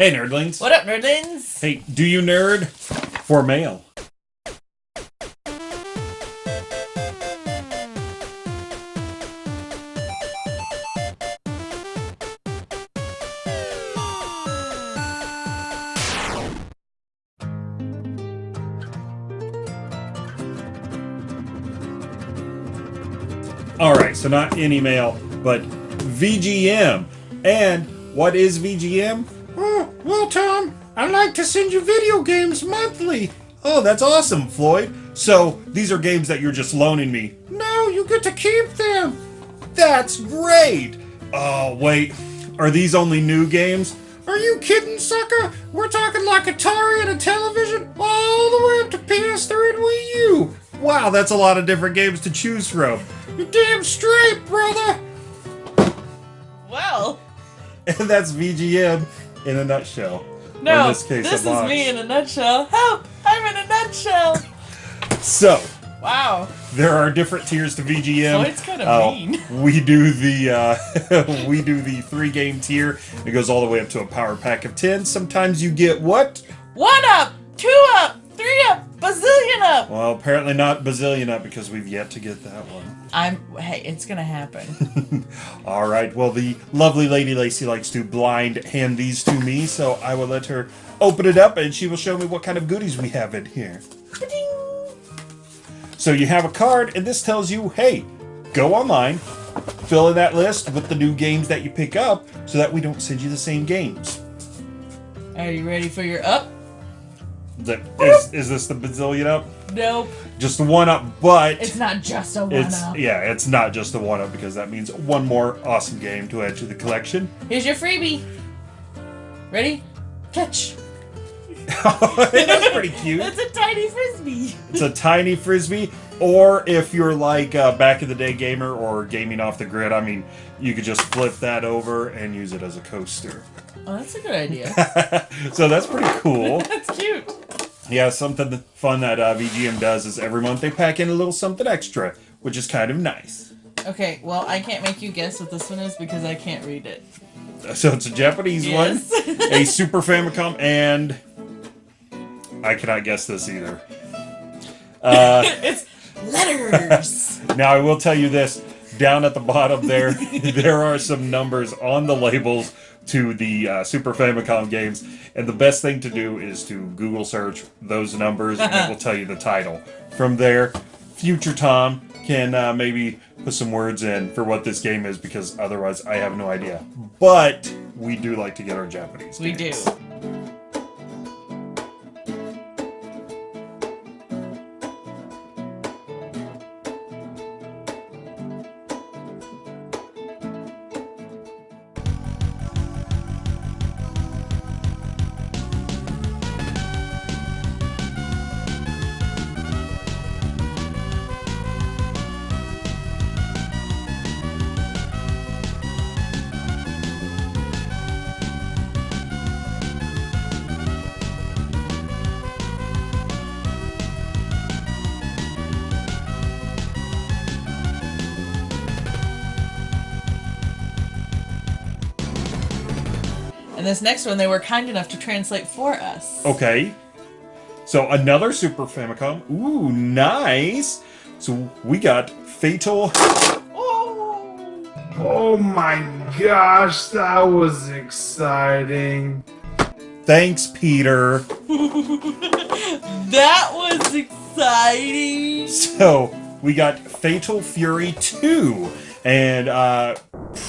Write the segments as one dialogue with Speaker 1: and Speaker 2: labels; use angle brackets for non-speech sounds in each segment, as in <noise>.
Speaker 1: Hey, nerdlings.
Speaker 2: What up, nerdlings?
Speaker 1: Hey, do you nerd? For mail. Alright, so not any mail, but VGM. And what is VGM? Well, Tom, I like to send you video games monthly. Oh, that's awesome, Floyd. So, these are games that you're just loaning me. No, you get to keep them. That's great. Oh, wait. Are these only new games? Are you kidding, sucker? We're talking like Atari and Intellivision all the way up to PS3 and Wii U. Wow, that's a lot of different games to choose from. You're damn straight, brother.
Speaker 2: Well,
Speaker 1: And <laughs> that's VGM in a nutshell.
Speaker 2: No,
Speaker 1: in this case,
Speaker 2: this is me in a nutshell. Help! I'm in a nutshell.
Speaker 1: So,
Speaker 2: Wow.
Speaker 1: there are different tiers to VGM.
Speaker 2: Floyd's kinda
Speaker 1: Uh,
Speaker 2: mean. <laughs>
Speaker 1: We do the uh, <laughs> we do the three game tier. It goes all the way up to a power pack of ten. Sometimes you get what?
Speaker 2: One up, two up, three up, bazillion up.
Speaker 1: Well, apparently not bazillion up because we've yet to get that one.
Speaker 2: I'm. Hey, it's gonna happen. <laughs>
Speaker 1: All right. Well, the lovely lady Lacey likes to blind hand these to me, so I will let her open it up, and she will show me what kind of goodies we have in here.
Speaker 2: Ba-ding.
Speaker 1: So you have a card, and this tells you, hey, go online, fill in that list with the new games that you pick up, so that we don't send you the same games.
Speaker 2: Are you ready for your up?
Speaker 1: That is, is this the bazillion up?
Speaker 2: Nope.
Speaker 1: Just the one up, but
Speaker 2: It's not just a one
Speaker 1: it's
Speaker 2: up.
Speaker 1: yeah, it's not just the one up because that means one more awesome game to add to the collection.
Speaker 2: Here's your freebie. Ready? Catch. <laughs>
Speaker 1: That's pretty cute.
Speaker 2: It's a tiny frisbee.
Speaker 1: It's a tiny frisbee, or if you're like a back in the day gamer or gaming off the grid, I mean, you could just flip that over and use it as a coaster.
Speaker 2: Oh, that's a good idea. <laughs>
Speaker 1: so that's pretty cool. <laughs>
Speaker 2: that's cute.
Speaker 1: Yeah, something fun that uh, VGM does is every month they pack in a little something extra, which is kind of nice.
Speaker 2: Okay, well, I can't make you guess what this one is because I can't read it.
Speaker 1: So it's a Japanese
Speaker 2: Yes.
Speaker 1: one, <laughs> a Super Famicom, and I cannot guess this either. Uh, <laughs>
Speaker 2: it's letters. <laughs>
Speaker 1: now I will tell you this: down at the bottom there, <laughs> there are some numbers on the labels to the uh, Super Famicom games, and the best thing to do is to Google search those numbers, and it will tell you the title. From there, future Tom can uh, maybe put some words in for what this game is, because otherwise I have no idea. But we do like to get our Japanese.
Speaker 2: we do.
Speaker 1: games.
Speaker 2: And this next one, they were kind enough to translate for us.
Speaker 1: Okay. So another Super Famicom. Ooh, nice. So we got Fatal.
Speaker 2: Oh!
Speaker 3: Oh my gosh, that was exciting.
Speaker 1: Thanks, Peter. <laughs>
Speaker 2: That was exciting!
Speaker 1: So we got Fatal Fury 2. And uh,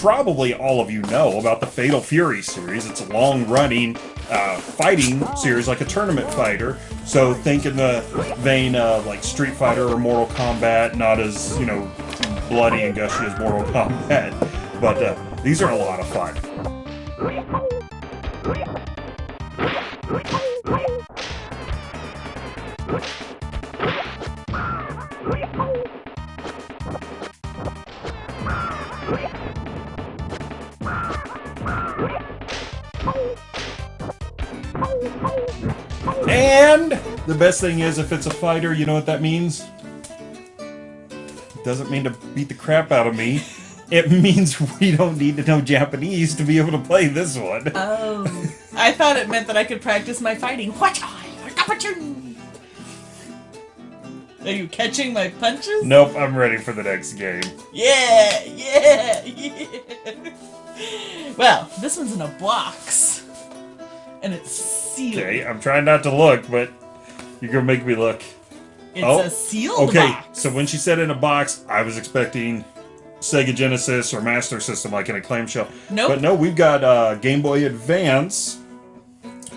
Speaker 1: probably all of you know about the Fatal Fury series. It's a long running uh, fighting series, like a tournament fighter. So think in the vein of like Street Fighter or Mortal Kombat, not as, you know, bloody and gushy as Mortal Kombat. But uh, these are a lot of fun. <laughs> And the best thing is, if it's a fighter, you know what that means? It doesn't mean to beat the crap out of me. It <laughs> means we don't need to know Japanese to be able to play this one.
Speaker 2: Oh. I thought it meant that I could practice my fighting. What? Are you catching my punches?
Speaker 1: Nope, I'm ready for the next game.
Speaker 2: Yeah, yeah, yeah. Well, this one's in a box. And it's sealed.
Speaker 1: Okay, I'm trying not to look, but you're gonna make me look.
Speaker 2: It's
Speaker 1: Oh,
Speaker 2: a sealed
Speaker 1: Okay,
Speaker 2: box.
Speaker 1: so when she said in a box, I was expecting Sega Genesis or Master System, like in a clamshell.
Speaker 2: Nope.
Speaker 1: But no, we've got uh, Game Boy Advance,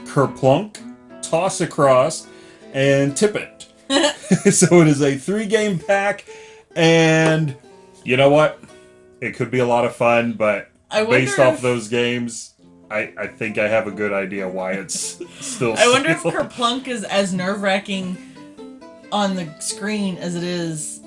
Speaker 1: Kerplunk, Toss Across, and Tip It. <laughs> so it is a three-game pack, and you know what? It could be a lot of fun, but
Speaker 2: I
Speaker 1: based off
Speaker 2: if-
Speaker 1: those games, I, I think I have a good idea why it's <laughs> still.
Speaker 2: I wonder if. Kerplunk is as nerve wracking on the screen as it is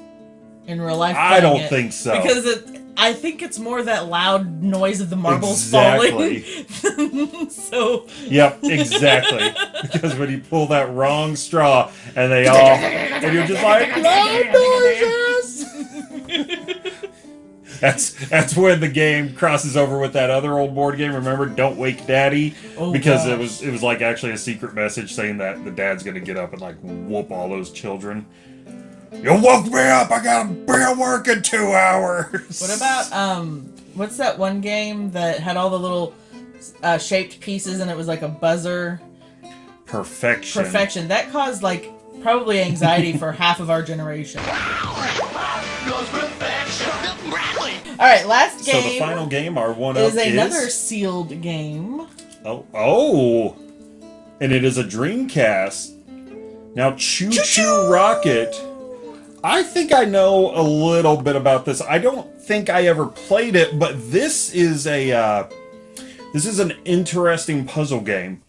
Speaker 2: in real life.
Speaker 1: I don't
Speaker 2: it.
Speaker 1: think so.
Speaker 2: Because it, I think it's more that loud noise of the marbles
Speaker 1: Exactly.
Speaker 2: falling. <laughs> so
Speaker 1: Yep, exactly. <laughs> because when you pull that wrong straw and they all and you're just like loud noises. <laughs> That's that's when the game crosses over with that other old board game. Remember, Don't Wake Daddy,
Speaker 2: Oh,
Speaker 1: because it was it was like actually a secret message saying that the dad's gonna get up and like whoop all those children. You woke me up. I gotta be at work in two hours.
Speaker 2: What about um what's that one game that had all the little uh, shaped pieces and it was like a buzzer
Speaker 1: perfection?
Speaker 2: perfection that caused like probably anxiety for <laughs> half of our generation. All right, last game.
Speaker 1: So the final game, our one
Speaker 2: is
Speaker 1: up
Speaker 2: another
Speaker 1: is
Speaker 2: sealed game.
Speaker 1: Oh, oh, and it is a Dreamcast. Now, ChuChu Rocket. I think I know a little bit about this. I don't think I ever played it, but this is a uh, this is an interesting puzzle game,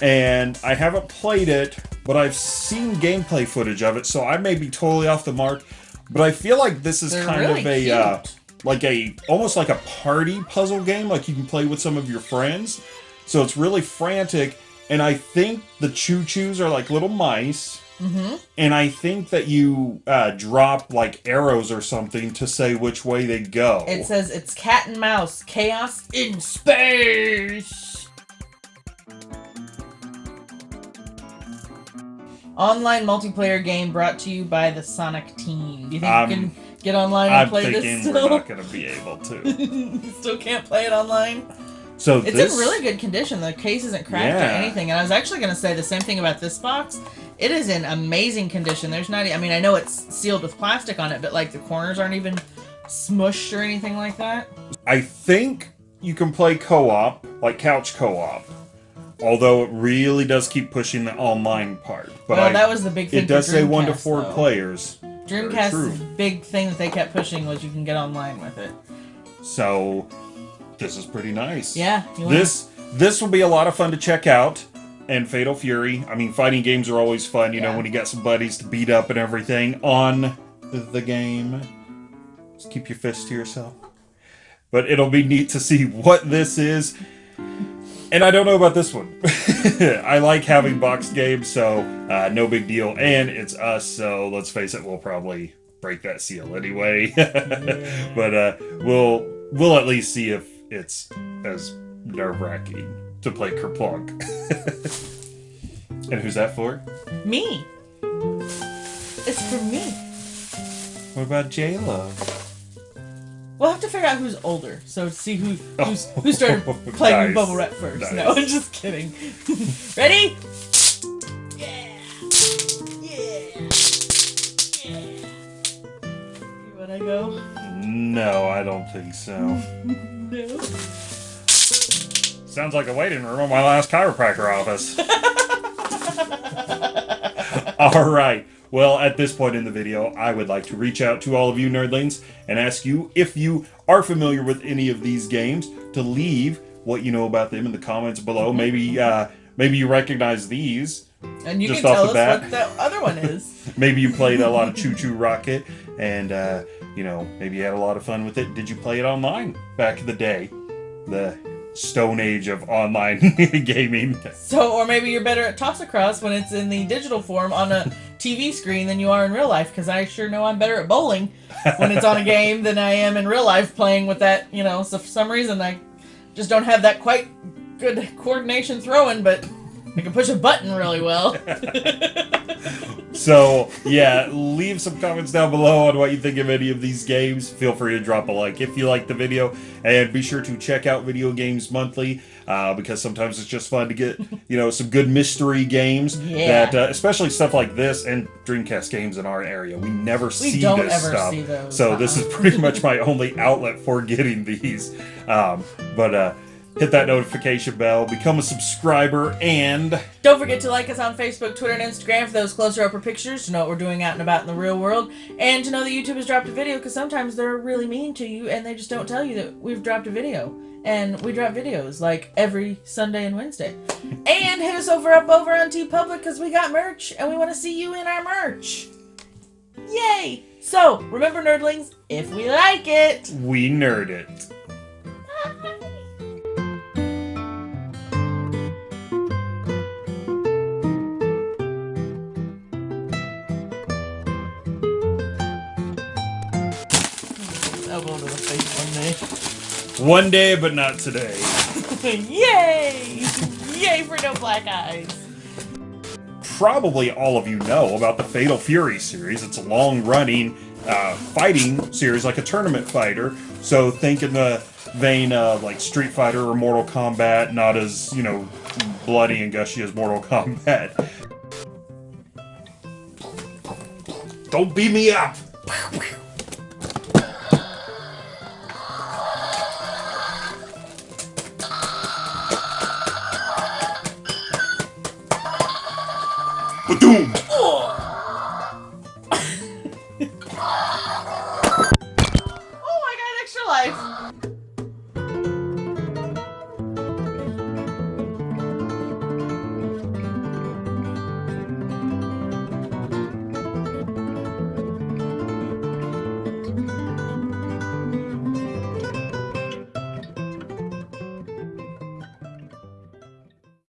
Speaker 1: and I haven't played it, but I've seen gameplay footage of it, so I may be totally off the mark. But I feel like this is
Speaker 2: They're
Speaker 1: kind
Speaker 2: really
Speaker 1: of a uh, like a almost like a party puzzle game, like you can play with some of your friends. So it's really frantic, and I think the ChuChus are like little mice.
Speaker 2: Mm-hmm.
Speaker 1: And I think that you uh, drop like arrows or something to say which way they go.
Speaker 2: It says it's cat and mouse chaos in space. Online multiplayer game brought to you by the Sonic team. Do you think
Speaker 1: Um,
Speaker 2: you can get online and
Speaker 1: I'm
Speaker 2: play
Speaker 1: thinking
Speaker 2: this
Speaker 1: we're not going to be able to. <laughs>
Speaker 2: Still can't play it online.
Speaker 1: So
Speaker 2: It's
Speaker 1: this,
Speaker 2: in really good condition. The case isn't cracked
Speaker 1: Yeah.
Speaker 2: or anything. And I was actually going to say the same thing about this box. It is in amazing condition. There's not. I mean, I know it's sealed with plastic on it, but like the corners aren't even smushed or anything like that.
Speaker 1: I think you can play co-op, like couch co-op. Although it really does keep pushing the online part. But
Speaker 2: well,
Speaker 1: I-
Speaker 2: that was the big thing.
Speaker 1: it does say one to four
Speaker 2: though.
Speaker 1: players.
Speaker 2: Dreamcast's big thing that they kept pushing was you can get online with it.
Speaker 1: So this is pretty nice.
Speaker 2: Yeah.
Speaker 1: This this will be a lot of fun to check out. And Fatal Fury. I mean, fighting games are always fun. You know, when you got some buddies to beat up and everything on the game. Just keep your fists to yourself. But it'll be neat to see what this is. And I don't know about this one. <laughs> I like having boxed games, so uh, no big deal. And it's us, so let's face it, we'll probably break that seal anyway. <laughs> but uh, we'll we'll at least see if it's as nerve wracking to play Kerplunk. and who's that for?
Speaker 2: me. It's for me.
Speaker 1: What about J Lo?
Speaker 2: We'll have to figure out who's older, so see who who's, who <laughs> started playing
Speaker 1: Nice.
Speaker 2: Bubble Wrap first.
Speaker 1: Nice.
Speaker 2: No, I'm just kidding. <laughs> Ready?
Speaker 1: No, I don't think so. <laughs>
Speaker 2: No.
Speaker 1: Sounds like a waiting room at my last chiropractor office. <laughs> <laughs> all right. Well, at this point in the video, I would like to reach out to all of you nerdlings and ask you if you are familiar with any of these games to leave what you know about them in the comments below. Maybe uh, maybe you recognize these.
Speaker 2: And you
Speaker 1: Just
Speaker 2: can
Speaker 1: off
Speaker 2: tell
Speaker 1: the
Speaker 2: us
Speaker 1: bat.
Speaker 2: what that other one is.
Speaker 1: Maybe you played a lot of ChuChu Rocket, and uh, you know maybe you had a lot of fun with it. Did you play it online back in the day, the Stone Age of online <laughs> gaming?
Speaker 2: So, or maybe you're better at toss across when it's in the digital form on a TV screen than you are in real life. Because I sure know I'm better at bowling when it's on a game than I am in real life playing with that. You know, so for some reason I just don't have that quite good coordination throwing, but I can push a button really well. <laughs>
Speaker 1: So, yeah, leave some comments down below on what you think of any of these games. Feel free to drop a like if you like the video. And be sure to check out Video Games Monthly uh, because sometimes it's just fun to get, you know, some good mystery games.
Speaker 2: Yeah.
Speaker 1: That, uh, especially stuff like this and Dreamcast games in our area. We never see
Speaker 2: don't
Speaker 1: this
Speaker 2: ever
Speaker 1: stuff.
Speaker 2: see those,
Speaker 1: So, this
Speaker 2: uh-uh.
Speaker 1: is pretty much my only outlet for getting these. Um, but, uh, hit that notification bell, become a subscriber, and.
Speaker 2: Don't forget to like us on Facebook, Twitter, and Instagram for those closer upper pictures to know what we're doing out and about in the real world, and to know that YouTube has dropped a video because sometimes they're really mean to you and they just don't tell you that we've dropped a video. And we drop videos like every Sunday and Wednesday. And hit us over up over on TeePublic because we got merch and we want to see you in our merch. Yay! So remember, nerdlings, if we like it.
Speaker 1: We nerd it.
Speaker 2: Elbow to the face
Speaker 1: One day, but not today. <laughs>
Speaker 2: Yay! Yay for no black eyes.
Speaker 1: Probably all of you know about the Fatal Fury series. It's a long running uh, fighting series, like a tournament fighter. So think in the vein of like Street Fighter or Mortal Kombat, not as, you know, bloody and gushy as Mortal Kombat. Don't beat me up! Badoom! Oh. oh, I extra life.